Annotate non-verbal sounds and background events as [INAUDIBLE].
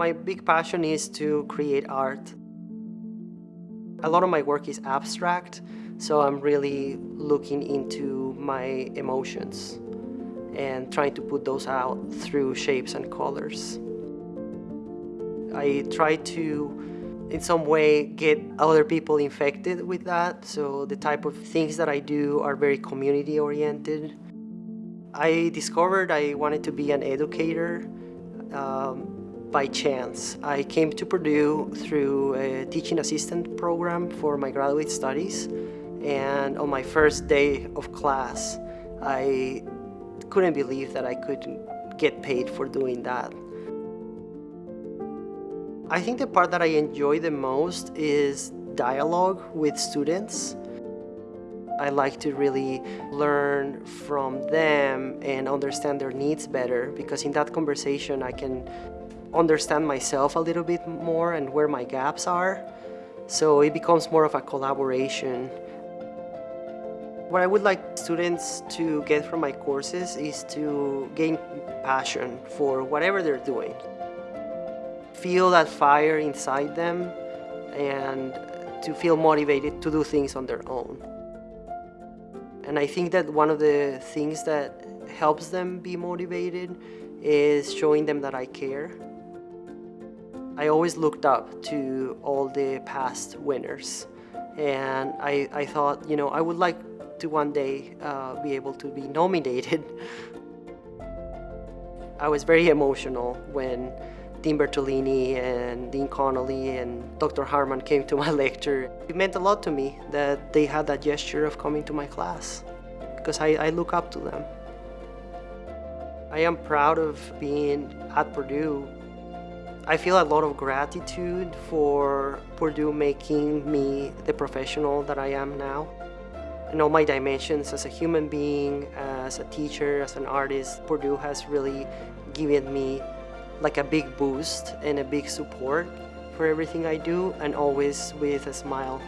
My big passion is to create art. A lot of my work is abstract, so I'm really looking into my emotions and trying to put those out through shapes and colors. I try to, in some way, get other people infected with that, so the type of things that I do are very community-oriented. I discovered I wanted to be an educator um, by chance. I came to Purdue through a teaching assistant program for my graduate studies and on my first day of class I couldn't believe that I could get paid for doing that. I think the part that I enjoy the most is dialogue with students. I like to really learn from them and understand their needs better because in that conversation I can understand myself a little bit more and where my gaps are. So it becomes more of a collaboration. What I would like students to get from my courses is to gain passion for whatever they're doing. Feel that fire inside them and to feel motivated to do things on their own. And I think that one of the things that helps them be motivated is showing them that I care. I always looked up to all the past winners and I, I thought, you know, I would like to one day uh, be able to be nominated. [LAUGHS] I was very emotional when Dean Bertolini and Dean Connolly and Dr. Harman came to [LAUGHS] my lecture. It meant a lot to me that they had that gesture of coming to my class because I, I look up to them. I am proud of being at Purdue I feel a lot of gratitude for Purdue making me the professional that I am now. In all my dimensions as a human being, as a teacher, as an artist, Purdue has really given me like a big boost and a big support for everything I do and always with a smile